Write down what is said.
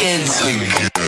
kids.